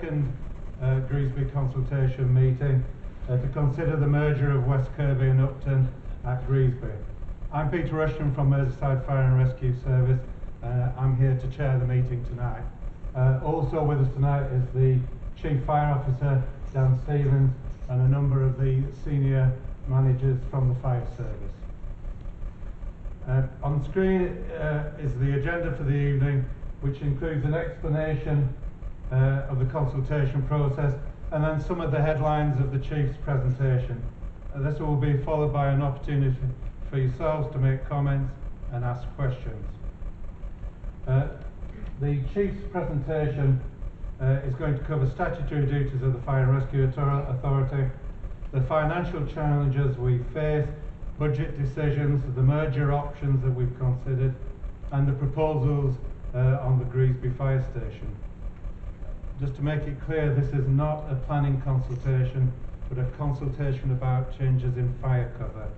second uh, consultation meeting uh, to consider the merger of West Kirby and Upton at Greasby. I'm Peter Rushton from Merseyside Fire and Rescue Service. Uh, I'm here to chair the meeting tonight. Uh, also with us tonight is the Chief Fire Officer, Dan Stephens, and a number of the senior managers from the fire service. Uh, on screen uh, is the agenda for the evening, which includes an explanation uh, of the consultation process and then some of the headlines of the Chief's presentation. Uh, this will be followed by an opportunity for yourselves to make comments and ask questions. Uh, the Chief's presentation uh, is going to cover statutory duties of the Fire and Rescue Authority, the financial challenges we face, budget decisions, the merger options that we've considered, and the proposals uh, on the Greasby Fire Station. Just to make it clear, this is not a planning consultation, but a consultation about changes in fire cover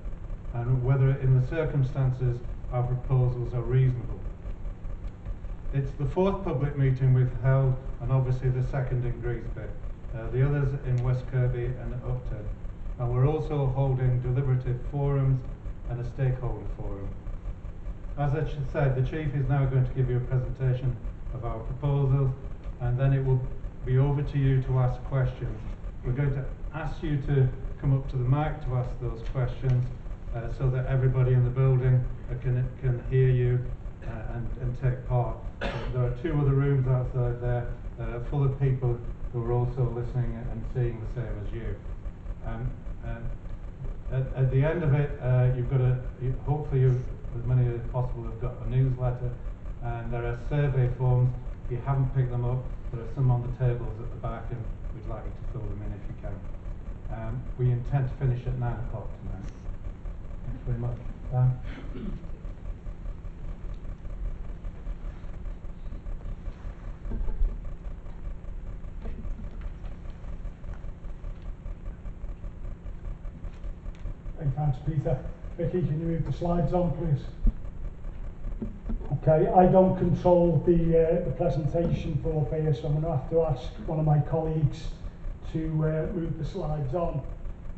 and whether in the circumstances our proposals are reasonable. It's the fourth public meeting we've held and obviously the second in Greasby. Uh, the others in West Kirby and Upton. And we're also holding deliberative forums and a stakeholder forum. As I said, the Chief is now going to give you a presentation of our proposals and then it will be over to you to ask questions. We're going to ask you to come up to the mic to ask those questions uh, so that everybody in the building uh, can, can hear you uh, and, and take part. There are two other rooms outside there uh, full of people who are also listening and seeing the same as you. Um, uh, at, at, the end of it, uh, you've got a, you, hopefully you, as many as possible have got a newsletter and there are survey forms. If you haven't picked them up, there are some on the tables at the back and we'd like you to fill them in if you can. Um, we intend to finish at 9 o'clock tonight. Thanks very much. Dan? Hey, thanks, Peter. Vicky, can you move the slides on, please? Okay, I don't control the, uh, the presentation for here, so I'm going to have to ask one of my colleagues to uh, move the slides on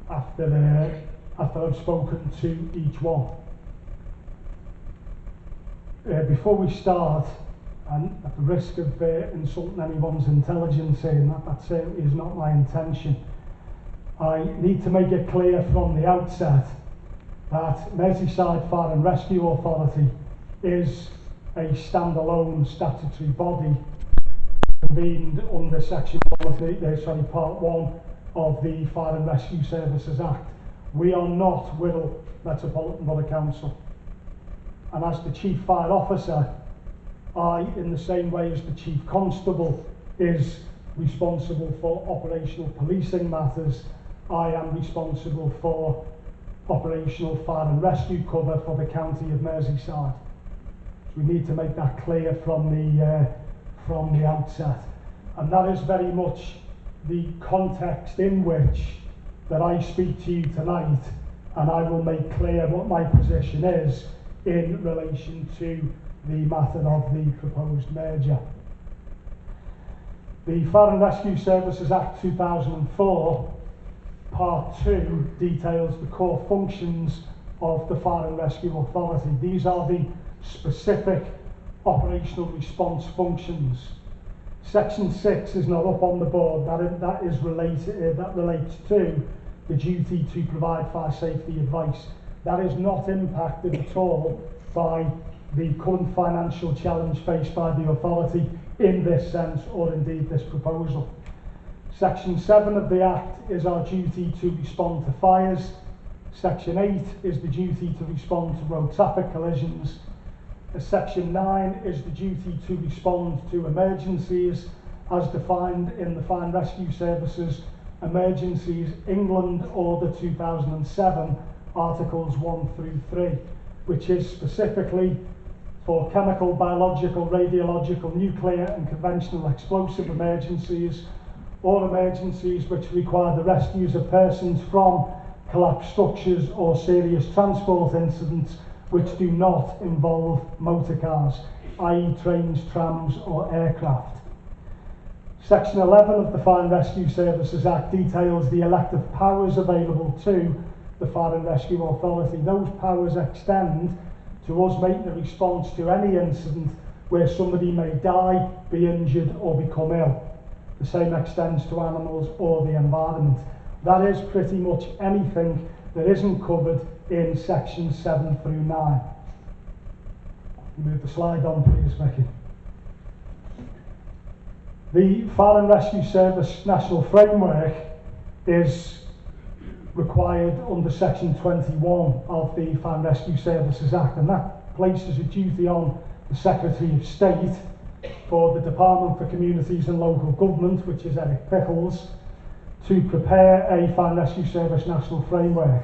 after, uh, after I've spoken to each one. Uh, before we start, and at the risk of uh, insulting anyone's intelligence saying that that certainly is not my intention, I need to make it clear from the outset that Merseyside Fire and Rescue Authority is a standalone statutory body convened under section 1 of the, uh, sorry, part 1 of the Fire and Rescue Services Act. We are not Wirral Metropolitan Borough Council. And as the Chief Fire Officer, I, in the same way as the Chief Constable, is responsible for operational policing matters I am responsible for operational fire and rescue cover for the county of Merseyside. We need to make that clear from the, uh, from the outset. And that is very much the context in which that I speak to you tonight and I will make clear what my position is in relation to the matter of the proposed merger. The Fire and Rescue Services Act 2004 Part 2 details the core functions of the Fire and Rescue Authority. These are the specific operational response functions. Section 6 is not up on the board. That that is related, uh, that relates to the duty to provide fire safety advice. That is not impacted at all by the current financial challenge faced by the authority in this sense or indeed this proposal. Section 7 of the Act is our duty to respond to fires. Section 8 is the duty to respond to road traffic collisions. Section 9 is the duty to respond to emergencies as defined in the Fire and Rescue Services Emergencies England Order 2007, Articles 1 through 3, which is specifically for chemical, biological, radiological, nuclear and conventional explosive emergencies or emergencies which require the rescues of persons from collapsed structures or serious transport incidents which do not involve motor cars, i.e. trains, trams or aircraft. Section 11 of the Fire and Rescue Services Act details the elective powers available to the Fire and Rescue Authority. Those powers extend to us making a response to any incident where somebody may die, be injured or become ill. The same extends to animals or the environment. That is pretty much anything that isn't covered in sections 7 through 9. Move the slide on please, Vicky. The Fire and Rescue Service National Framework is required under section 21 of the Fire and Rescue Services Act and that places a duty on the Secretary of State for the Department for Communities and Local Government, which is Eric Pickles, to prepare a Fire and Rescue Service National Framework.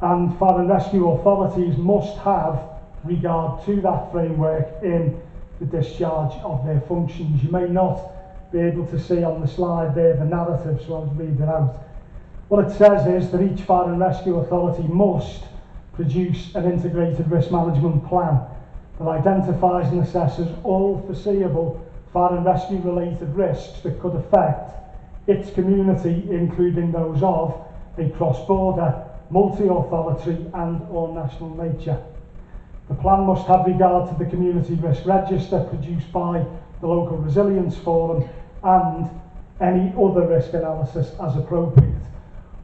and fire and rescue authorities must have regard to that framework in the discharge of their functions. You may not be able to see on the slide there the narrative, so I'll read it out. What it says is that each fire and rescue authority must produce an integrated risk management plan that identifies and assesses all foreseeable fire and rescue related risks that could affect its community, including those of a cross-border multi-authority and or national nature. The plan must have regard to the community risk register produced by the local resilience forum and any other risk analysis as appropriate.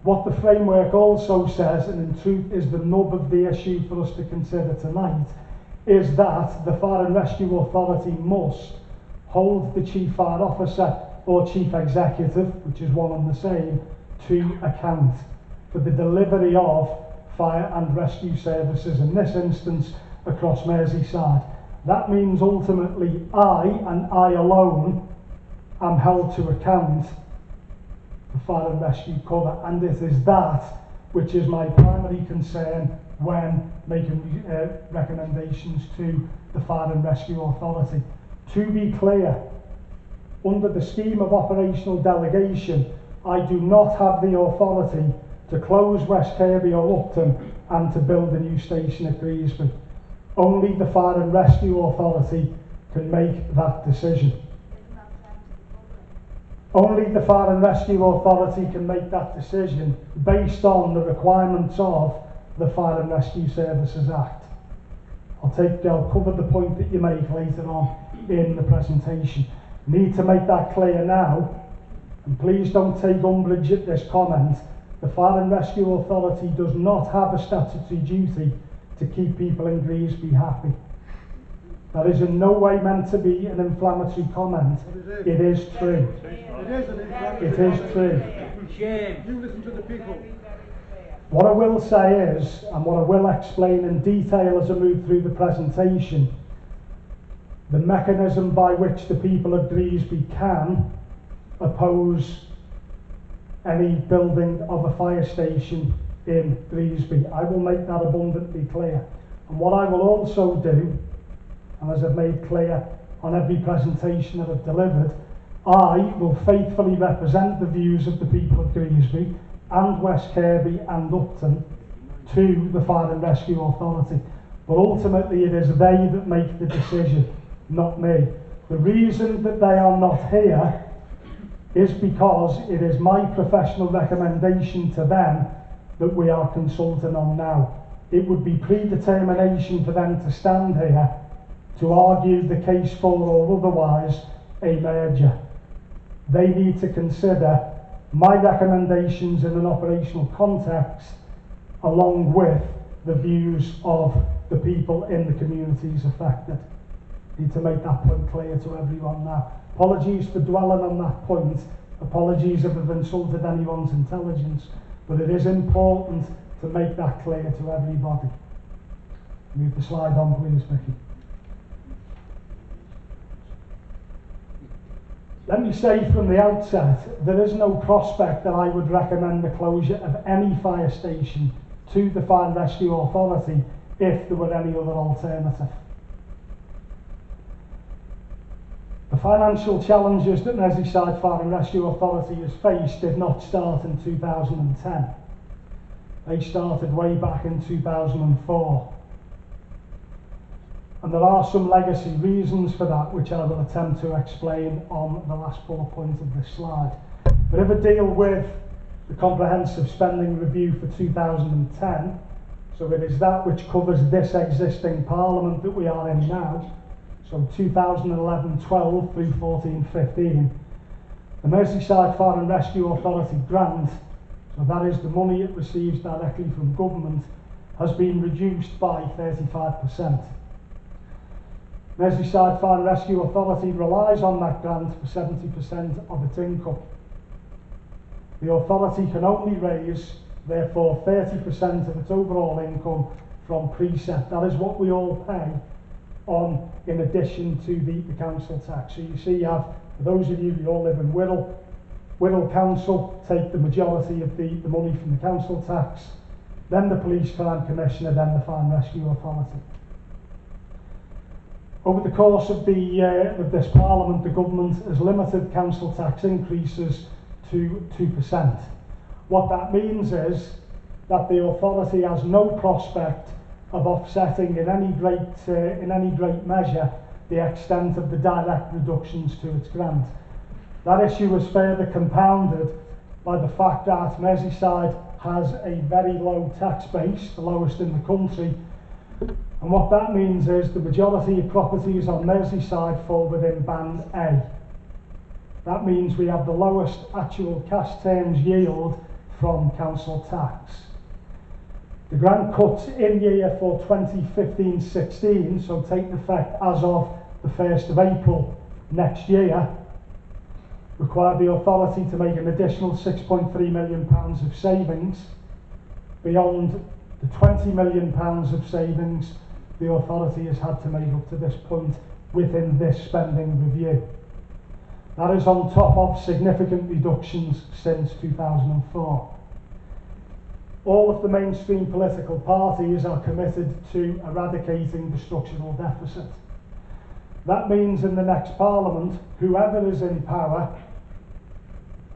What the framework also says, and in truth is the nub of the issue for us to consider tonight, is that the Fire and Rescue Authority must hold the Chief Fire Officer or Chief Executive, which is one and the same, to account for the delivery of fire and rescue services. In this instance, across Merseyside. That means ultimately I and I alone am held to account for fire and rescue cover and it is that which is my primary concern when making uh, recommendations to the Fire and Rescue Authority. To be clear, under the scheme of operational delegation, I do not have the authority to close West Kirby or Upton and to build a new station at Greasby. Only the Fire and Rescue Authority can make that decision. Only the Fire and Rescue Authority can make that decision based on the requirements of the Fire and Rescue Services Act. I'll take, I'll cover the point that you make later on in the presentation. Need to make that clear now, and please don't take umbrage at this comment. The Fire and Rescue Authority does not have a statutory duty to keep people in Greasby happy. That is in no way meant to be an inflammatory comment. It is true. It is, an it is true. Shame. You listen to the people. What I will say is, and what I will explain in detail as I move through the presentation, the mechanism by which the people of Greasby can oppose any building of a fire station in Greasby. I will make that abundantly clear. And what I will also do, and as I've made clear on every presentation that I've delivered, I will faithfully represent the views of the people of Greasby and West Kirby and Upton to the Fire and Rescue Authority. But ultimately it is they that make the decision, not me. The reason that they are not here is because it is my professional recommendation to them that we are consulting on now. It would be predetermination for them to stand here to argue the case for or otherwise a merger. They need to consider my recommendations in an operational context along with the views of the people in the communities affected. Need to make that point clear to everyone now. Apologies for dwelling on that point. Apologies if I've insulted anyone's intelligence. But it is important to make that clear to everybody. Move the slide on, please, Vicky. Let me say from the outset, there is no prospect that I would recommend the closure of any fire station to the Fire and Rescue Authority if there were any other alternative. The financial challenges that Merseyside Fire and Rescue Authority has faced did not start in 2010. They started way back in 2004. And there are some legacy reasons for that, which I will attempt to explain on the last bullet point of this slide. But if I deal with the comprehensive spending review for 2010, so it is that which covers this existing parliament that we are in now, so 2011-12 through 14-15, the Merseyside Fire and Rescue Authority grant, so that is the money it receives directly from government, has been reduced by 35%. Merseyside Fire and Rescue Authority relies on that grant for 70% of its income. The authority can only raise, therefore, 30% of its overall income from precept. That is what we all pay on in addition to the, the council tax. So you see you have, for those of you who all live in Wirral, Wirral Council take the majority of the, the money from the council tax, then the police crime commissioner, then the fire and rescue authority. Over the course of, the, uh, of this parliament, the government has limited council tax increases to 2%. What that means is that the authority has no prospect of offsetting in any great, uh, in any great measure the extent of the direct reductions to its grant. That issue was further compounded by the fact that Merseyside has a very low tax base, the lowest in the country, and what that means is the majority of properties on Merseyside fall within band A. That means we have the lowest actual cash terms yield from council tax. The grant cuts in year for 2015-16, so take effect as of the 1st of April next year, require the authority to make an additional 6.3 million pounds of savings beyond the 20 million pounds of savings the authority has had to make up to this point within this spending review. That is on top of significant reductions since 2004. All of the mainstream political parties are committed to eradicating the structural deficit. That means in the next parliament, whoever is in power,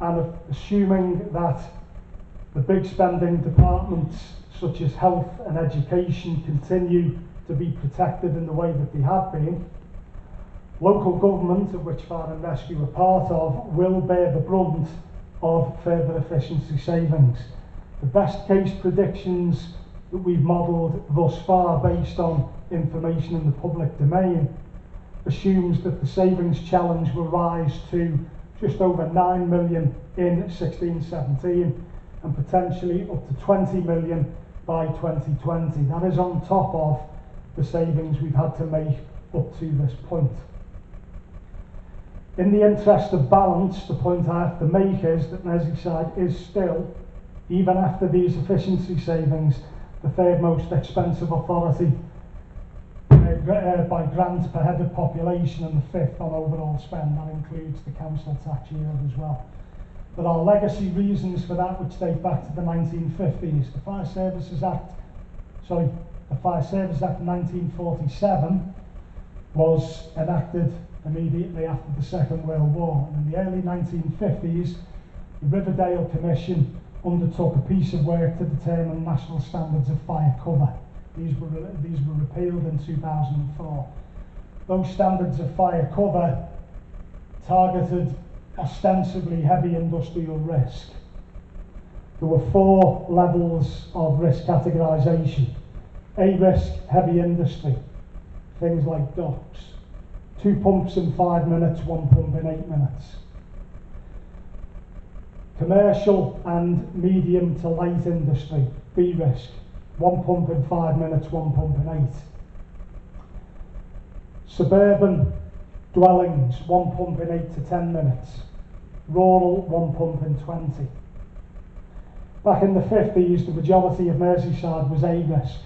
and assuming that the big spending departments such as health and education continue to be protected in the way that they have been, local government, of which Fire and Rescue are part of, will bear the brunt of further efficiency savings. The best case predictions that we've modelled thus far based on information in the public domain assumes that the savings challenge will rise to just over 9 million in 16-17 and potentially up to 20 million by 2020. That is on top of the savings we've had to make up to this point. In the interest of balance, the point I have to make is that Merseyside is still, even after these efficiency savings, the third most expensive authority uh, uh, by grant per head of population and the fifth on overall spend. That includes the council tax yield as well. There are legacy reasons for that which date back to the 1950s. The Fire Services Act, sorry, the Fire Service Act 1947 was enacted immediately after the Second World War. And in the early 1950s, the Riverdale Commission undertook a piece of work to determine national standards of fire cover. These were, these were repealed in 2004. Those standards of fire cover targeted ostensibly heavy industrial risk. There were four levels of risk categorisation. A risk, heavy industry, things like docks. Two pumps in five minutes, one pump in eight minutes. Commercial and medium to light industry, B risk, one pump in five minutes, one pump in eight. Suburban dwellings, one pump in eight to ten minutes. Rural, one pump in 20. Back in the 50s, the majority of Merseyside was A risk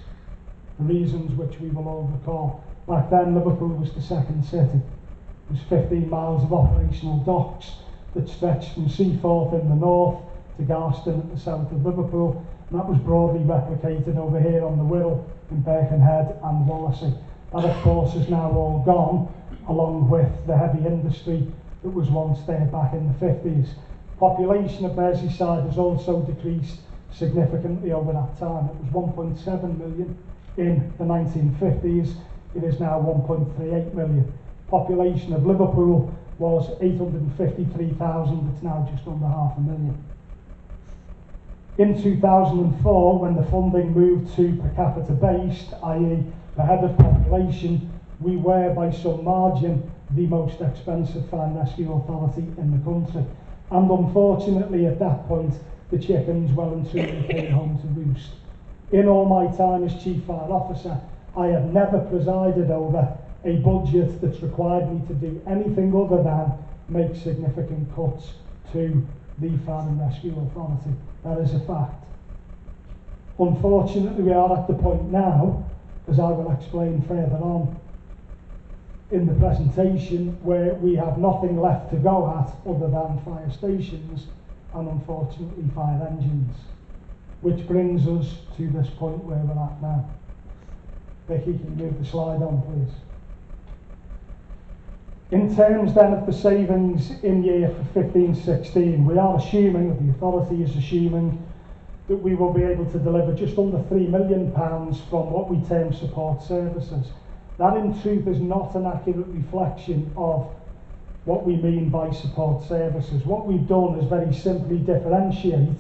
for reasons which we will all recall. Back then, Liverpool was the second city. It was 15 miles of operational docks that stretched from Seaforth in the north to Garston at the south of Liverpool, and that was broadly replicated over here on the Wirral in Birkenhead and Wallasey. That, of course, is now all gone, along with the heavy industry that was once there back in the 50s. Population of Merseyside has also decreased significantly over that time. It was 1.7 million in the 1950s. it is now 1.38 million. Population of Liverpool was 853,000, it's now just under half a million. In 2004, when the funding moved to per capita based, i.e. per head of population, we were by some margin the most expensive fire rescue authority in the country. And unfortunately at that point, the chickens well and truly came home to roost. In all my time as Chief Fire Officer, I have never presided over a budget that's required me to do anything other than make significant cuts to the Fire and Rescue Authority. That is a fact. Unfortunately, we are at the point now, as I will explain further on in the presentation, where we have nothing left to go at other than fire stations and unfortunately fire engines. Which brings us to this point where we're at now. Becky, can you move the slide on, please? In terms then of the savings in year for 15-16, we are assuming, the authority is assuming, that we will be able to deliver just under £3 million pounds from what we term support services. That in truth is not an accurate reflection of what we mean by support services. What we've done is very simply differentiate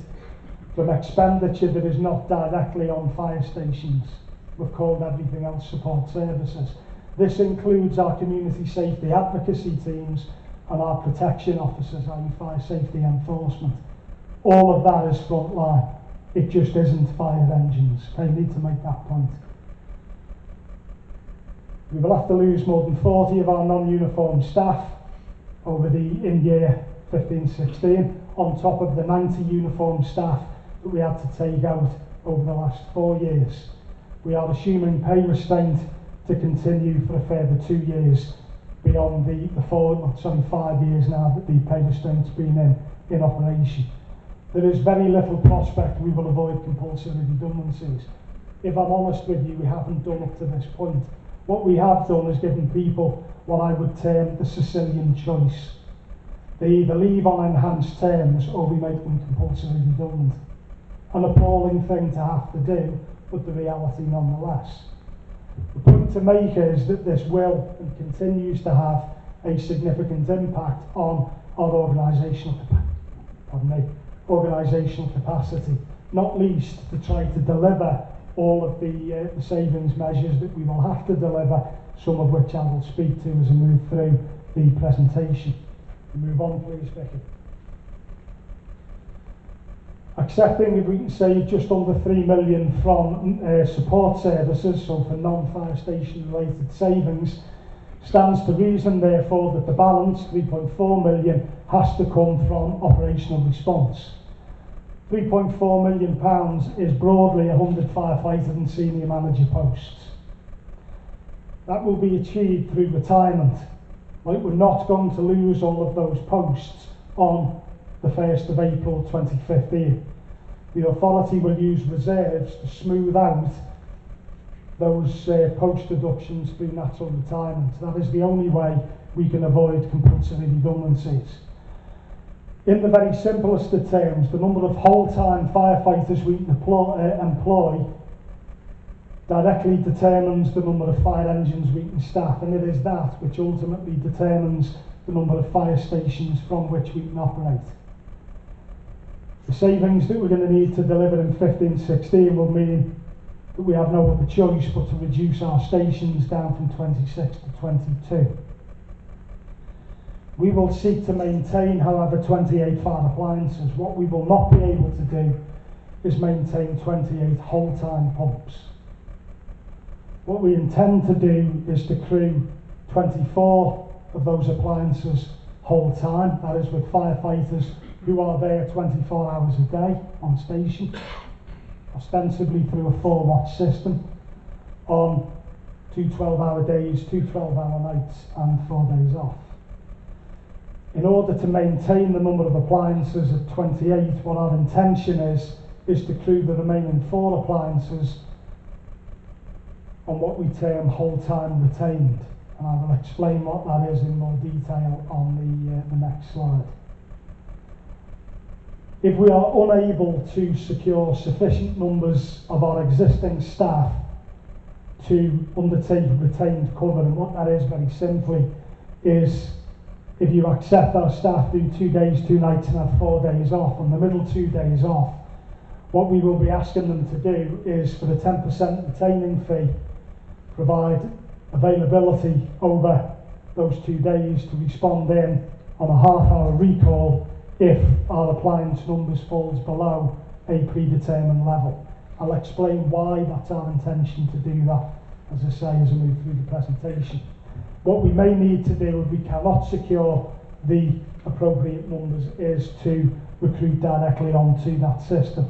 from expenditure that is not directly on fire stations. We've called everything else support services. This includes our community safety advocacy teams and our protection officers, i.e. fire safety enforcement. All of that is frontline. It just isn't fire engines. I need to make that point. We will have to lose more than 40 of our non-uniform staff over the in year 15-16 on top of the 90 uniform staff that we had to take out over the last four years. We are assuming pay restraint to continue for a further two years beyond the, the four, sorry, five years now that the restraint's been in, in operation. There is very little prospect we will avoid compulsory redundancies. If I'm honest with you, we haven't done up to this point. What we have done is given people what I would term the Sicilian choice. They either leave on enhanced terms or we make them compulsory redundant. An appalling thing to have to do, but the reality nonetheless. The to make is that this will and continues to have a significant impact on our organisational me, organisational capacity, not least to try to deliver all of the, uh, the savings measures that we will have to deliver, some of which I will speak to as I move through the presentation. Move on please, Vicky. Accepting if we can save just under 3 million from uh, support services, so for non-fire station related savings, stands to reason therefore that the balance, 3.4 million, has to come from operational response. 3.4 million pounds is broadly 100 firefighter and senior manager posts. That will be achieved through retirement. Like we're not going to lose all of those posts on the 1st of April 2015. The authority will use reserves to smooth out those uh, post deductions through natural retirement. That is the only way we can avoid compulsory redundancies. In the very simplest of terms, the number of whole-time firefighters we uh, employ directly determines the number of fire engines we can staff, and it is that which ultimately determines the number of fire stations from which we can operate. The savings that we're going to need to deliver in 15-16 will mean that we have no other choice but to reduce our stations down from 26 to 22. We will seek to maintain, however, 28 fire appliances. What we will not be able to do is maintain 28 whole-time pumps. What we intend to do is to crew 24 of those appliances whole time, that is with firefighters who are there 24 hours a day on station, ostensibly through a four watch system, on two 12 hour days, two 12 hour nights, and four days off. In order to maintain the number of appliances at 28, what our intention is, is to crew the remaining four appliances on what we term whole time retained. And I will explain what that is in more detail on the, uh, the next slide. If we are unable to secure sufficient numbers of our existing staff to undertake retained cover. And what that is very simply is if you accept our staff do two days, two nights and have four days off, and the middle two days off, what we will be asking them to do is for the 10% retaining fee, provide availability over those two days to respond in on a half hour recall if our appliance numbers falls below a predetermined level. I'll explain why that's our intention to do that, as I say, as I move through the presentation. What we may need to do if we cannot secure the appropriate numbers is to recruit directly onto that system.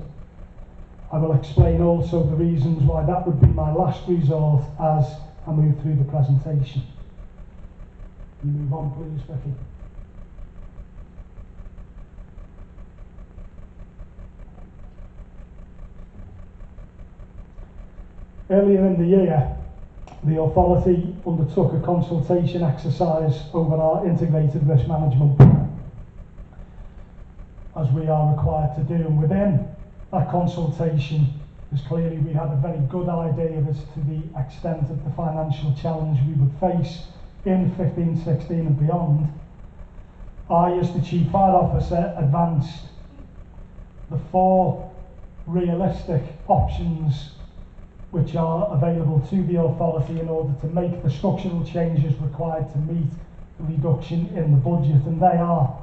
I will explain also the reasons why that would be my last resort as I move through the presentation. You move on please, Vicky. Earlier in the year, the authority undertook a consultation exercise over our integrated risk management plan, as we are required to do. And within that consultation, because clearly we had a very good idea as to the extent of the financial challenge we would face in 15, 16 and beyond, I, as the Chief Fire Officer, advanced the four realistic options which are available to the authority in order to make the structural changes required to meet the reduction in the budget. And they are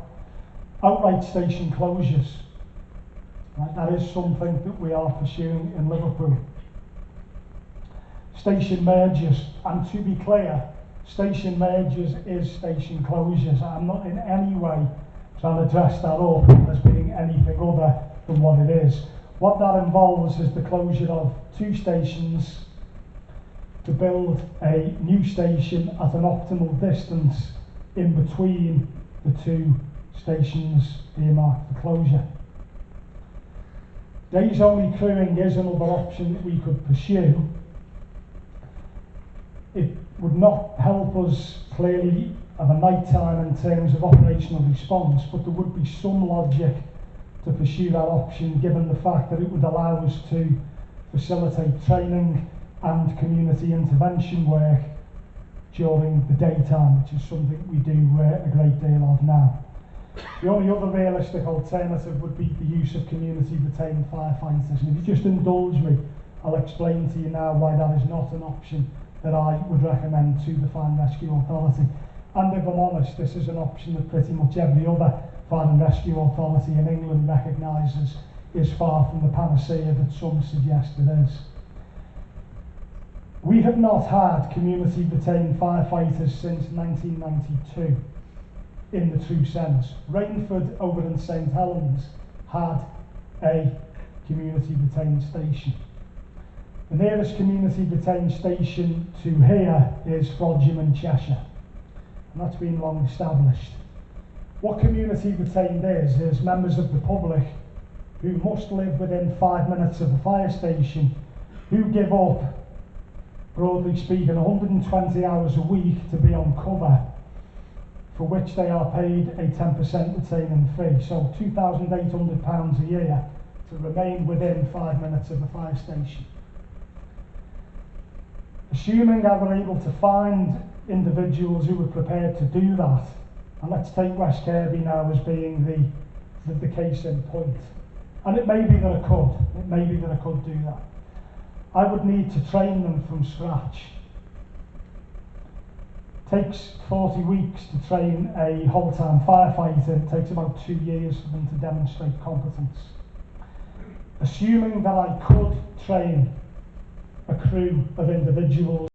outright station closures. Right, that is something that we are pursuing in Liverpool. Station mergers, and to be clear, station mergers is station closures. I'm not in any way trying to dress that up as being anything other than what it is. What that involves is the closure of two stations to build a new station at an optimal distance in between the two stations earmarked for closure. Days only crewing is another option that we could pursue. It would not help us clearly of a night time in terms of operational response, but there would be some logic to pursue that option given the fact that it would allow us to facilitate training and community intervention work during the daytime, which is something we do uh, a great deal of now. The only other realistic alternative would be the use of community retained firefighters. And if you just indulge me, I'll explain to you now why that is not an option that I would recommend to the Fire and Rescue Authority. And if I'm honest, this is an option that pretty much every other Fire and Rescue Authority in England recognises is far from the panacea that some suggest it is. We have not had community retained firefighters since 1992 in the true sense. Rainford over in St Helens had a community retained station. The nearest community retained station to here is Frodsham in Cheshire, and that's been long established. What community retained is, is members of the public who must live within five minutes of a fire station who give up, broadly speaking, 120 hours a week to be on cover for which they are paid a 10% retaining fee. So £2,800 a year to remain within five minutes of a fire station. Assuming I were able to find individuals who were prepared to do that, and let's take West Kirby now as being the, the, the case in point. And it may be that I could, it may be that I could do that. I would need to train them from scratch takes 40 weeks to train a whole-time firefighter. It takes about two years for them to demonstrate competence. Assuming that I could train a crew of individuals